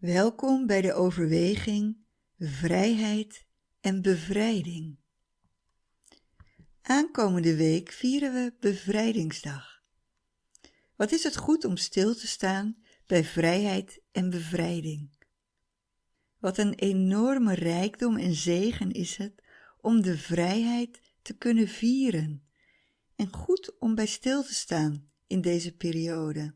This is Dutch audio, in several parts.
Welkom bij de overweging Vrijheid en Bevrijding. Aankomende week vieren we Bevrijdingsdag. Wat is het goed om stil te staan bij vrijheid en bevrijding. Wat een enorme rijkdom en zegen is het om de vrijheid te kunnen vieren en goed om bij stil te staan in deze periode.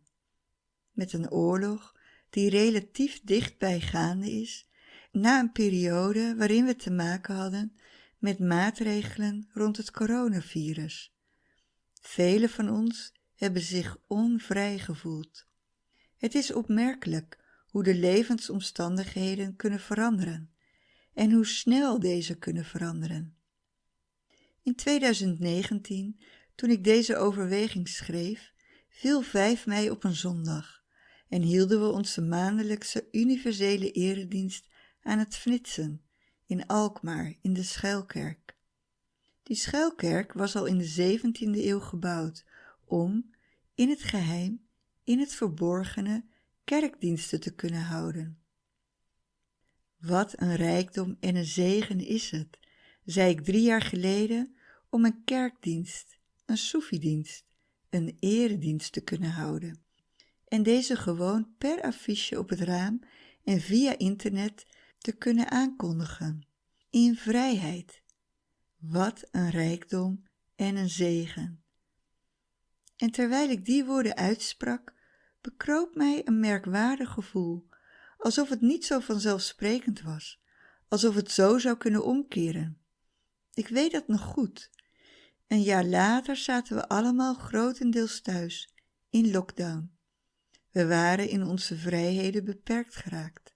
Met een oorlog die relatief dichtbij gaande is, na een periode waarin we te maken hadden met maatregelen rond het coronavirus. Velen van ons hebben zich onvrij gevoeld. Het is opmerkelijk hoe de levensomstandigheden kunnen veranderen en hoe snel deze kunnen veranderen. In 2019, toen ik deze overweging schreef, viel 5 mei op een zondag en hielden we onze maandelijkse universele eredienst aan het Fnitsen in Alkmaar in de Schuilkerk. Die schuilkerk was al in de 17e eeuw gebouwd om, in het geheim, in het verborgene, kerkdiensten te kunnen houden. Wat een rijkdom en een zegen is het, zei ik drie jaar geleden, om een kerkdienst, een soefiedienst, een eredienst te kunnen houden en deze gewoon per affiche op het raam en via internet te kunnen aankondigen. In vrijheid. Wat een rijkdom en een zegen. En terwijl ik die woorden uitsprak, bekroop mij een merkwaardig gevoel, alsof het niet zo vanzelfsprekend was, alsof het zo zou kunnen omkeren. Ik weet dat nog goed. Een jaar later zaten we allemaal grotendeels thuis, in lockdown. We waren in onze vrijheden beperkt geraakt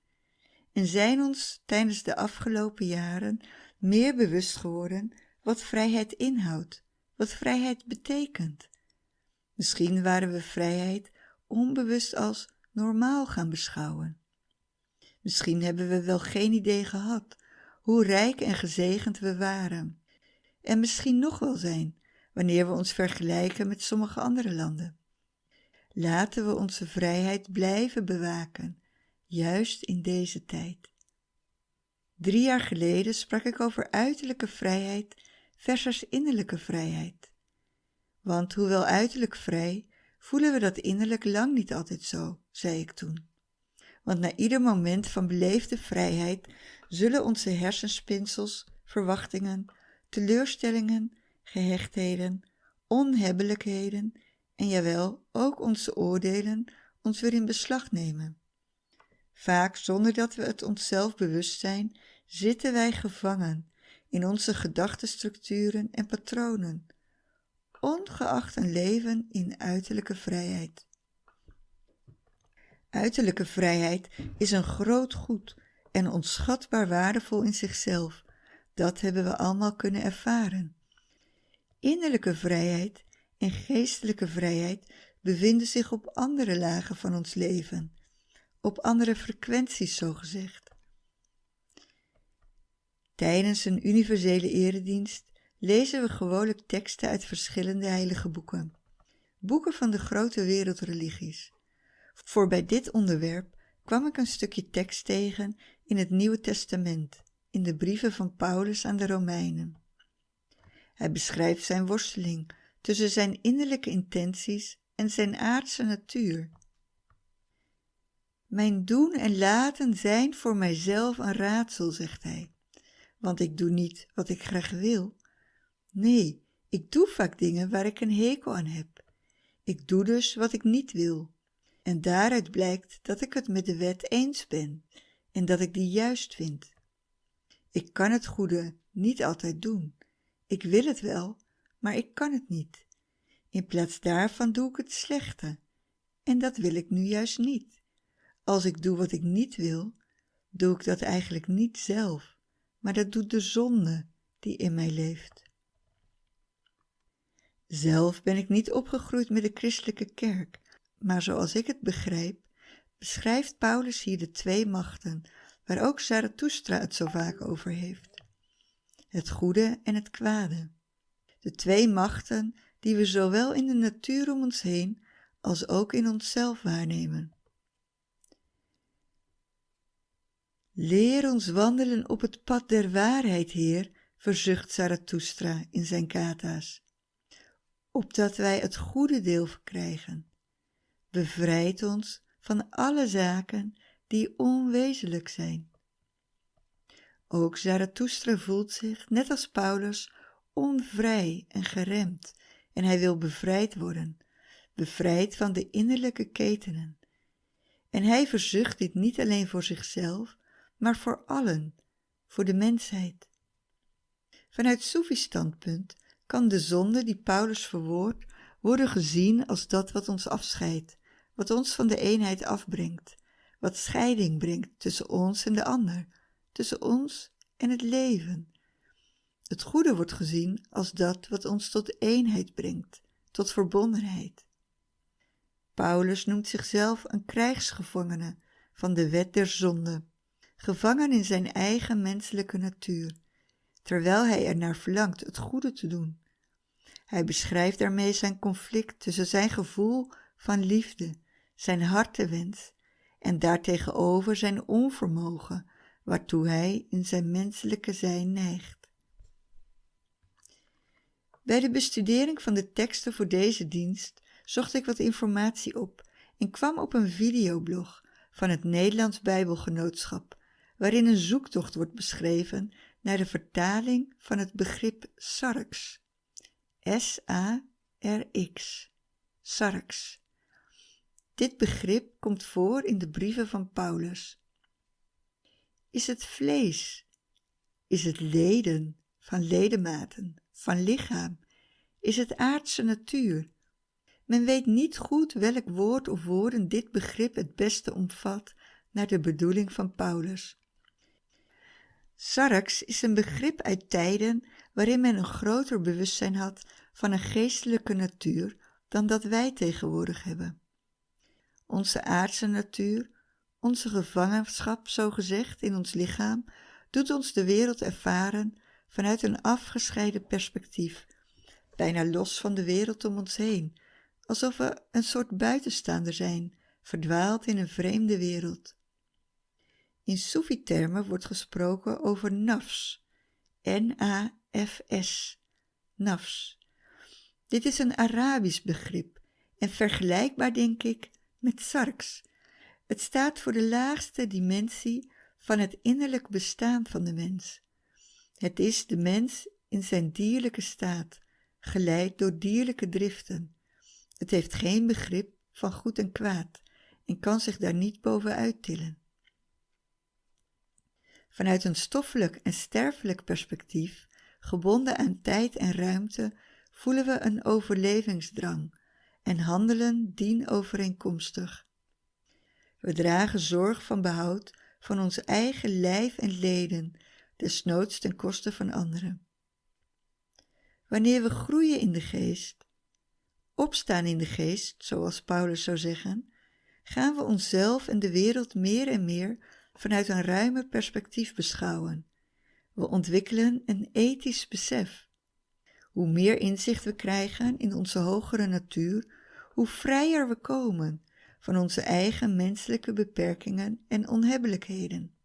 en zijn ons tijdens de afgelopen jaren meer bewust geworden wat vrijheid inhoudt, wat vrijheid betekent. Misschien waren we vrijheid onbewust als normaal gaan beschouwen. Misschien hebben we wel geen idee gehad hoe rijk en gezegend we waren. En misschien nog wel zijn, wanneer we ons vergelijken met sommige andere landen. Laten we onze vrijheid blijven bewaken, juist in deze tijd. Drie jaar geleden sprak ik over uiterlijke vrijheid versus innerlijke vrijheid. Want hoewel uiterlijk vrij, voelen we dat innerlijk lang niet altijd zo, zei ik toen. Want na ieder moment van beleefde vrijheid zullen onze hersenspinsels, verwachtingen, teleurstellingen, gehechtheden, onhebbelijkheden en jawel, ook onze oordelen ons weer in beslag nemen. Vaak zonder dat we het onszelf bewust zijn, zitten wij gevangen in onze gedachtenstructuren en patronen, ongeacht een leven in uiterlijke vrijheid. Uiterlijke vrijheid is een groot goed en onschatbaar waardevol in zichzelf. Dat hebben we allemaal kunnen ervaren. Innerlijke vrijheid en geestelijke vrijheid bevinden zich op andere lagen van ons leven, op andere frequenties zogezegd. Tijdens een universele eredienst lezen we gewoonlijk teksten uit verschillende heilige boeken, boeken van de grote wereldreligies. Voor bij dit onderwerp kwam ik een stukje tekst tegen in het Nieuwe Testament, in de brieven van Paulus aan de Romeinen. Hij beschrijft zijn worsteling tussen zijn innerlijke intenties en zijn aardse natuur. Mijn doen en laten zijn voor mijzelf een raadsel, zegt hij, want ik doe niet wat ik graag wil. Nee, ik doe vaak dingen waar ik een hekel aan heb. Ik doe dus wat ik niet wil. En daaruit blijkt dat ik het met de wet eens ben en dat ik die juist vind. Ik kan het goede niet altijd doen. Ik wil het wel, maar ik kan het niet. In plaats daarvan doe ik het slechte. En dat wil ik nu juist niet. Als ik doe wat ik niet wil, doe ik dat eigenlijk niet zelf, maar dat doet de zonde die in mij leeft. Zelf ben ik niet opgegroeid met de christelijke kerk, maar zoals ik het begrijp, beschrijft Paulus hier de twee machten, waar ook Zarathustra het zo vaak over heeft. Het goede en het kwade. De twee machten die we zowel in de natuur om ons heen als ook in onszelf waarnemen. Leer ons wandelen op het pad der waarheid, Heer, verzucht Zarathustra in zijn kata's, opdat wij het goede deel verkrijgen. Bevrijd ons van alle zaken die onwezenlijk zijn. Ook Zarathustra voelt zich, net als Paulus, onvrij en geremd en hij wil bevrijd worden, bevrijd van de innerlijke ketenen. En hij verzucht dit niet alleen voor zichzelf, maar voor allen, voor de mensheid. Vanuit Soefisch standpunt kan de zonde die Paulus verwoordt worden gezien als dat wat ons afscheidt, wat ons van de eenheid afbrengt, wat scheiding brengt tussen ons en de ander, tussen ons en het leven. Het goede wordt gezien als dat wat ons tot eenheid brengt, tot verbondenheid. Paulus noemt zichzelf een krijgsgevangene van de wet der zonde, gevangen in zijn eigen menselijke natuur, terwijl hij er naar verlangt het goede te doen. Hij beschrijft daarmee zijn conflict tussen zijn gevoel van liefde, zijn hartewens en daartegenover zijn onvermogen, waartoe hij in zijn menselijke zijn neigt. Bij de bestudering van de teksten voor deze dienst zocht ik wat informatie op en kwam op een videoblog van het Nederlands Bijbelgenootschap, waarin een zoektocht wordt beschreven naar de vertaling van het begrip sarx. S-A-R-X. Sarx. Dit begrip komt voor in de brieven van Paulus. Is het vlees? Is het leden van ledematen, van lichaam? Is het aardse natuur? Men weet niet goed welk woord of woorden dit begrip het beste omvat naar de bedoeling van Paulus. Sarx is een begrip uit tijden waarin men een groter bewustzijn had van een geestelijke natuur dan dat wij tegenwoordig hebben. Onze aardse natuur, onze gevangenschap zogezegd in ons lichaam, doet ons de wereld ervaren vanuit een afgescheiden perspectief, bijna los van de wereld om ons heen, alsof we een soort buitenstaander zijn, verdwaald in een vreemde wereld. In Soefi-termen wordt gesproken over nafs, N-A-F-S, nafs. Dit is een Arabisch begrip en vergelijkbaar, denk ik, met sarx. Het staat voor de laagste dimensie van het innerlijk bestaan van de mens. Het is de mens in zijn dierlijke staat, geleid door dierlijke driften. Het heeft geen begrip van goed en kwaad en kan zich daar niet bovenuit tillen. Vanuit een stoffelijk en sterfelijk perspectief, gebonden aan tijd en ruimte, voelen we een overlevingsdrang en handelen dienovereenkomstig. We dragen zorg van behoud van ons eigen lijf en leden, desnoods ten koste van anderen. Wanneer we groeien in de geest, opstaan in de geest, zoals Paulus zou zeggen, gaan we onszelf en de wereld meer en meer vanuit een ruimer perspectief beschouwen. We ontwikkelen een ethisch besef. Hoe meer inzicht we krijgen in onze hogere natuur, hoe vrijer we komen van onze eigen menselijke beperkingen en onhebbelijkheden.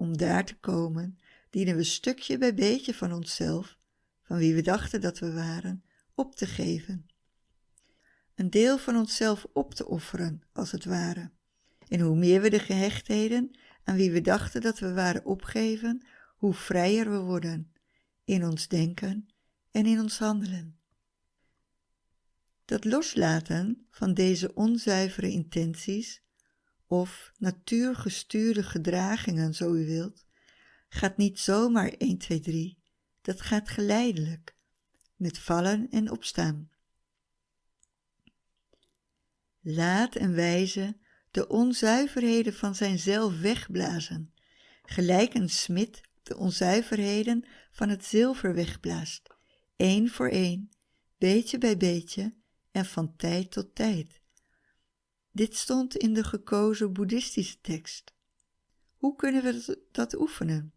Om daar te komen, dienen we stukje bij beetje van onszelf, van wie we dachten dat we waren, op te geven. Een deel van onszelf op te offeren, als het ware. En hoe meer we de gehechtheden aan wie we dachten dat we waren opgeven, hoe vrijer we worden in ons denken en in ons handelen. Dat loslaten van deze onzuivere intenties, of natuurgestuurde gedragingen, zo u wilt, gaat niet zomaar 1, 2, 3, dat gaat geleidelijk, met vallen en opstaan. Laat en wijze de onzuiverheden van zijn zelf wegblazen, gelijk een smid de onzuiverheden van het zilver wegblaast, één voor één, beetje bij beetje en van tijd tot tijd. Dit stond in de gekozen boeddhistische tekst. Hoe kunnen we dat oefenen?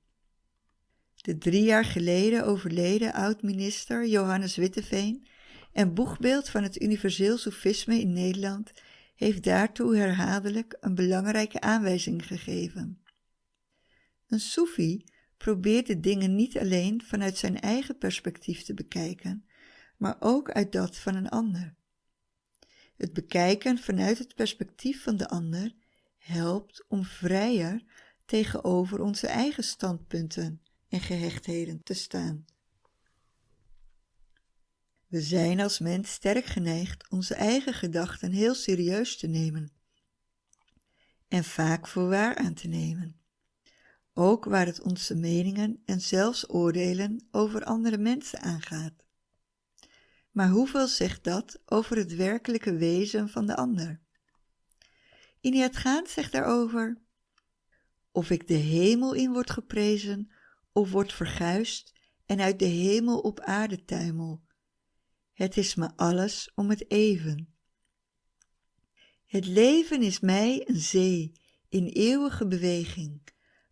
De drie jaar geleden overleden oud-minister Johannes Witteveen en boegbeeld van het universeel sofisme in Nederland heeft daartoe herhaaldelijk een belangrijke aanwijzing gegeven. Een soefi probeert de dingen niet alleen vanuit zijn eigen perspectief te bekijken, maar ook uit dat van een ander. Het bekijken vanuit het perspectief van de ander helpt om vrijer tegenover onze eigen standpunten en gehechtheden te staan. We zijn als mens sterk geneigd onze eigen gedachten heel serieus te nemen en vaak voor waar aan te nemen, ook waar het onze meningen en zelfs oordelen over andere mensen aangaat. Maar hoeveel zegt dat over het werkelijke wezen van de ander? Iniat zegt daarover: Of ik de hemel in word geprezen, of word verguist en uit de hemel op aarde tuimel. Het is me alles om het even. Het leven is mij een zee in eeuwige beweging,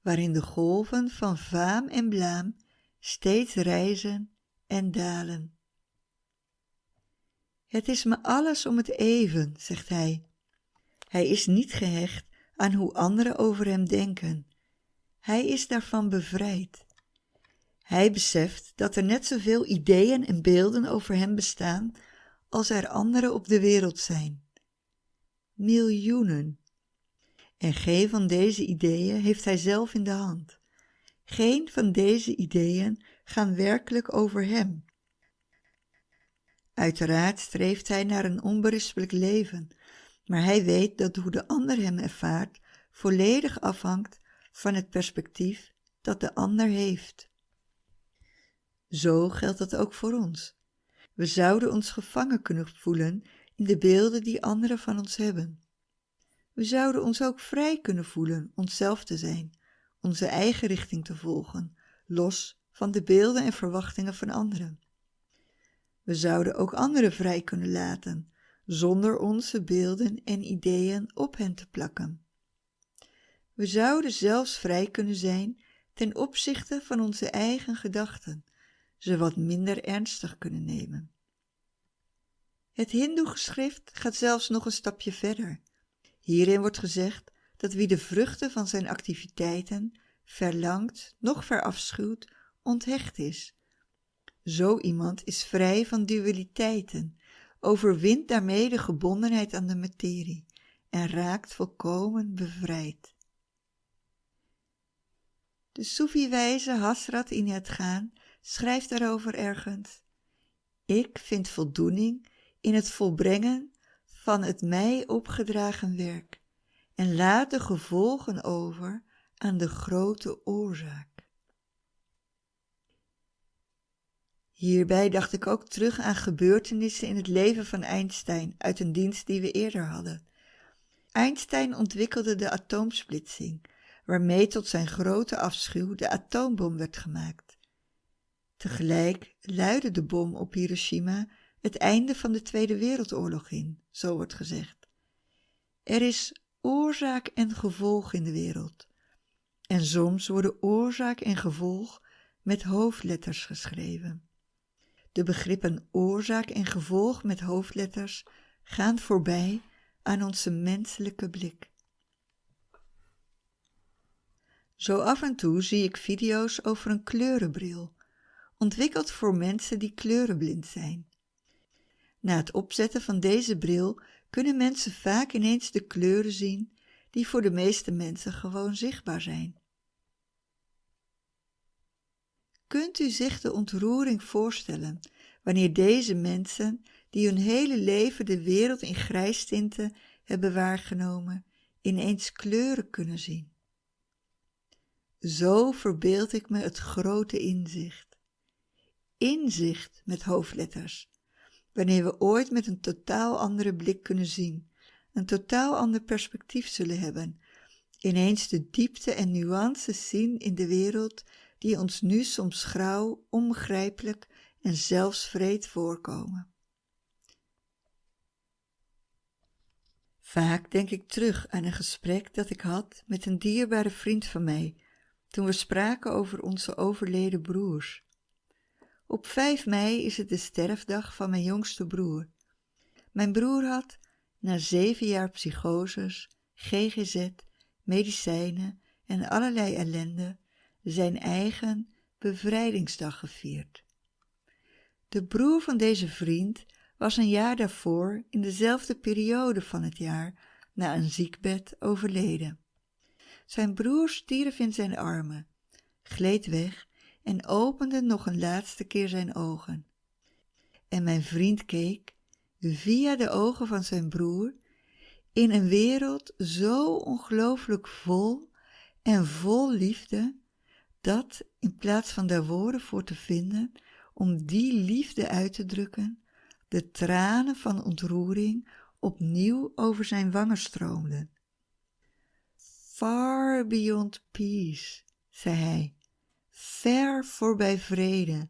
waarin de golven van faam en blaam steeds reizen en dalen. Het is me alles om het even, zegt hij. Hij is niet gehecht aan hoe anderen over hem denken. Hij is daarvan bevrijd. Hij beseft dat er net zoveel ideeën en beelden over hem bestaan als er anderen op de wereld zijn. Miljoenen. En geen van deze ideeën heeft hij zelf in de hand. Geen van deze ideeën gaan werkelijk over hem. Uiteraard streeft hij naar een onberispelijk leven, maar hij weet dat hoe de ander hem ervaart volledig afhangt van het perspectief dat de ander heeft. Zo geldt dat ook voor ons. We zouden ons gevangen kunnen voelen in de beelden die anderen van ons hebben. We zouden ons ook vrij kunnen voelen onszelf te zijn, onze eigen richting te volgen, los van de beelden en verwachtingen van anderen. We zouden ook anderen vrij kunnen laten, zonder onze beelden en ideeën op hen te plakken. We zouden zelfs vrij kunnen zijn ten opzichte van onze eigen gedachten, ze wat minder ernstig kunnen nemen. Het Hindoe-geschrift gaat zelfs nog een stapje verder. Hierin wordt gezegd dat wie de vruchten van zijn activiteiten verlangt, nog verafschuwt, onthecht is. Zo iemand is vrij van dualiteiten, overwint daarmee de gebondenheid aan de materie en raakt volkomen bevrijd. De Soefi-wijze Hasrat in het gaan schrijft daarover ergens: Ik vind voldoening in het volbrengen van het mij opgedragen werk en laat de gevolgen over aan de grote oorzaak. Hierbij dacht ik ook terug aan gebeurtenissen in het leven van Einstein uit een dienst die we eerder hadden. Einstein ontwikkelde de atoomsplitsing, waarmee tot zijn grote afschuw de atoombom werd gemaakt. Tegelijk luidde de bom op Hiroshima het einde van de Tweede Wereldoorlog in, zo wordt gezegd. Er is oorzaak en gevolg in de wereld. En soms worden oorzaak en gevolg met hoofdletters geschreven. De begrippen oorzaak en gevolg met hoofdletters gaan voorbij aan onze menselijke blik. Zo af en toe zie ik video's over een kleurenbril, ontwikkeld voor mensen die kleurenblind zijn. Na het opzetten van deze bril kunnen mensen vaak ineens de kleuren zien die voor de meeste mensen gewoon zichtbaar zijn. Kunt u zich de ontroering voorstellen wanneer deze mensen, die hun hele leven de wereld in grijstinten hebben waargenomen, ineens kleuren kunnen zien? Zo verbeeld ik me het grote inzicht. Inzicht met hoofdletters. Wanneer we ooit met een totaal andere blik kunnen zien, een totaal ander perspectief zullen hebben, ineens de diepte en nuances zien in de wereld die ons nu soms grauw, onbegrijpelijk en zelfs vreed voorkomen. Vaak denk ik terug aan een gesprek dat ik had met een dierbare vriend van mij toen we spraken over onze overleden broers. Op 5 mei is het de sterfdag van mijn jongste broer. Mijn broer had, na zeven jaar psychoses, GGZ, medicijnen en allerlei ellende, zijn eigen bevrijdingsdag gevierd. De broer van deze vriend was een jaar daarvoor in dezelfde periode van het jaar na een ziekbed overleden. Zijn broer stierf in zijn armen, gleed weg en opende nog een laatste keer zijn ogen. En mijn vriend keek, via de ogen van zijn broer, in een wereld zo ongelooflijk vol en vol liefde, dat in plaats van daar woorden voor te vinden om die liefde uit te drukken, de tranen van ontroering opnieuw over zijn wangen stroomden. Far beyond peace, zei hij, ver voorbij vrede,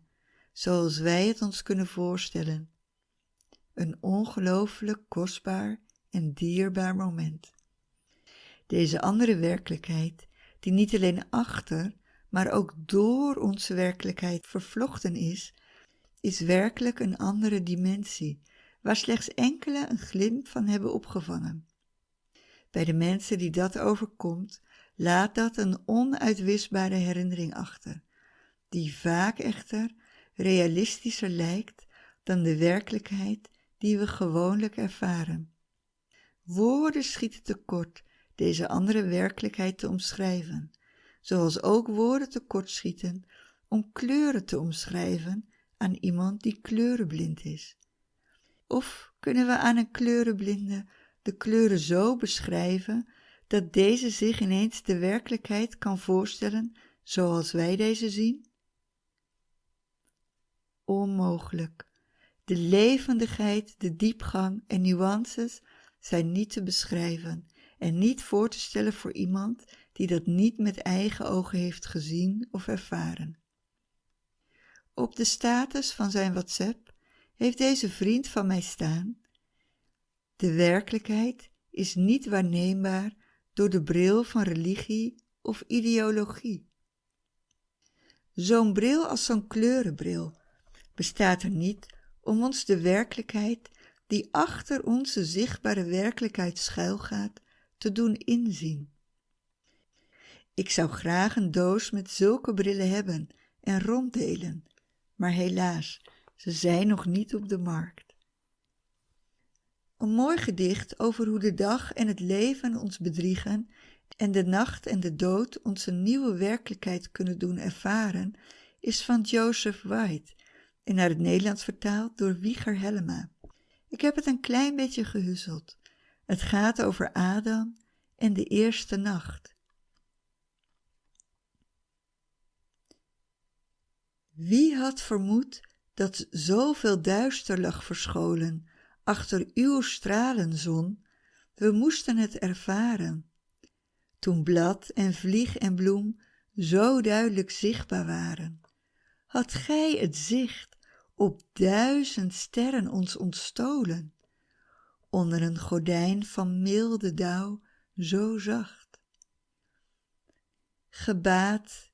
zoals wij het ons kunnen voorstellen. Een ongelooflijk kostbaar en dierbaar moment. Deze andere werkelijkheid, die niet alleen achter, maar ook door onze werkelijkheid vervlochten is, is werkelijk een andere dimensie, waar slechts enkele een glimp van hebben opgevangen. Bij de mensen die dat overkomt, laat dat een onuitwisbare herinnering achter, die vaak echter realistischer lijkt dan de werkelijkheid die we gewoonlijk ervaren. Woorden schieten tekort deze andere werkelijkheid te omschrijven, zoals ook woorden tekort schieten om kleuren te omschrijven aan iemand die kleurenblind is. Of kunnen we aan een kleurenblinde de kleuren zo beschrijven dat deze zich ineens de werkelijkheid kan voorstellen zoals wij deze zien? Onmogelijk. De levendigheid, de diepgang en nuances zijn niet te beschrijven en niet voor te stellen voor iemand die dat niet met eigen ogen heeft gezien of ervaren. Op de status van zijn WhatsApp heeft deze vriend van mij staan. De werkelijkheid is niet waarneembaar door de bril van religie of ideologie. Zo'n bril als zo'n kleurenbril bestaat er niet om ons de werkelijkheid die achter onze zichtbare werkelijkheid schuilgaat, te doen inzien. Ik zou graag een doos met zulke brillen hebben en ronddelen, maar helaas, ze zijn nog niet op de markt. Een mooi gedicht over hoe de dag en het leven ons bedriegen en de nacht en de dood onze nieuwe werkelijkheid kunnen doen ervaren, is van Joseph White en naar het Nederlands vertaald door Wieger Hellema. Ik heb het een klein beetje gehuzzeld. Het gaat over Adam en de eerste nacht. Wie had vermoed dat zoveel duister lag verscholen achter uw stralenzon? We moesten het ervaren. Toen blad en vlieg en bloem zo duidelijk zichtbaar waren, had gij het zicht op duizend sterren ons ontstolen, onder een gordijn van milde dauw zo zacht. Gebaat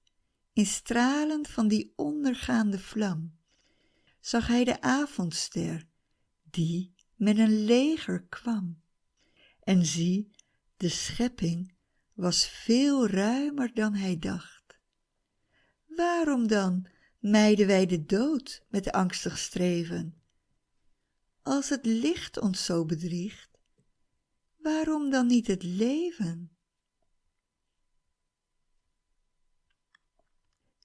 in stralen van die ondergaande vlam, zag hij de avondster, die met een leger kwam. En zie, de schepping was veel ruimer dan hij dacht. Waarom dan mijden wij de dood met angstig streven? Als het licht ons zo bedriegt, waarom dan niet het leven?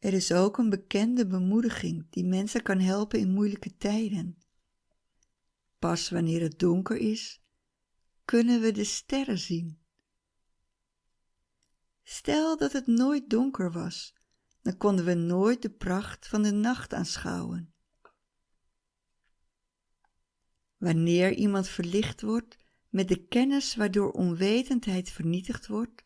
Er is ook een bekende bemoediging die mensen kan helpen in moeilijke tijden. Pas wanneer het donker is, kunnen we de sterren zien. Stel dat het nooit donker was dan konden we nooit de pracht van de nacht aanschouwen. Wanneer iemand verlicht wordt met de kennis waardoor onwetendheid vernietigd wordt,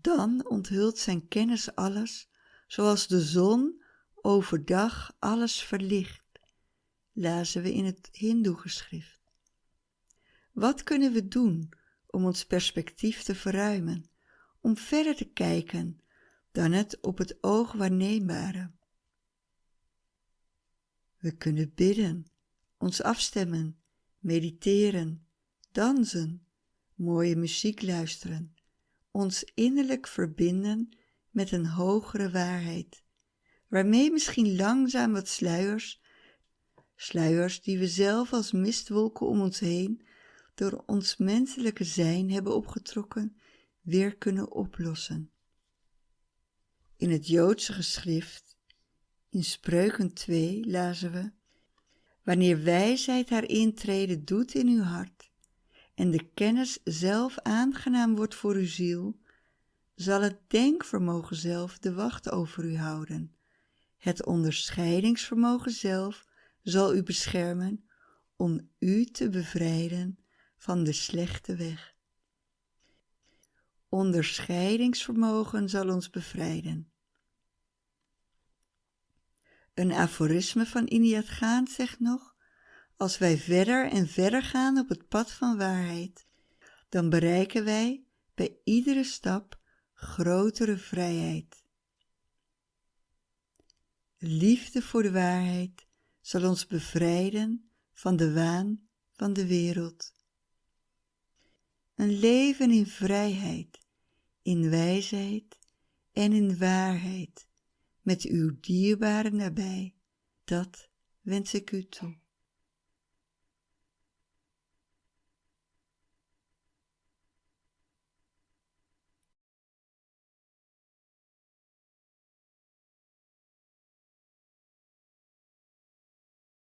dan onthult zijn kennis alles, zoals de zon overdag alles verlicht, lazen we in het Hindoe-geschrift. Wat kunnen we doen om ons perspectief te verruimen, om verder te kijken dan het op het oog waarneembare. We kunnen bidden, ons afstemmen, mediteren, dansen, mooie muziek luisteren, ons innerlijk verbinden met een hogere waarheid, waarmee misschien langzaam wat sluiers, sluiers die we zelf als mistwolken om ons heen door ons menselijke zijn hebben opgetrokken, weer kunnen oplossen. In het Joodse geschrift, in Spreuken 2, lazen we, Wanneer wijsheid haar intrede doet in uw hart en de kennis zelf aangenaam wordt voor uw ziel, zal het denkvermogen zelf de wacht over u houden. Het onderscheidingsvermogen zelf zal u beschermen om u te bevrijden van de slechte weg. Onderscheidingsvermogen zal ons bevrijden. Een aforisme van Iniat Gaan zegt nog, als wij verder en verder gaan op het pad van waarheid, dan bereiken wij bij iedere stap grotere vrijheid. Liefde voor de waarheid zal ons bevrijden van de waan van de wereld. Een leven in vrijheid, in wijsheid en in waarheid, met uw dierbare nabij, dat wens ik u toe.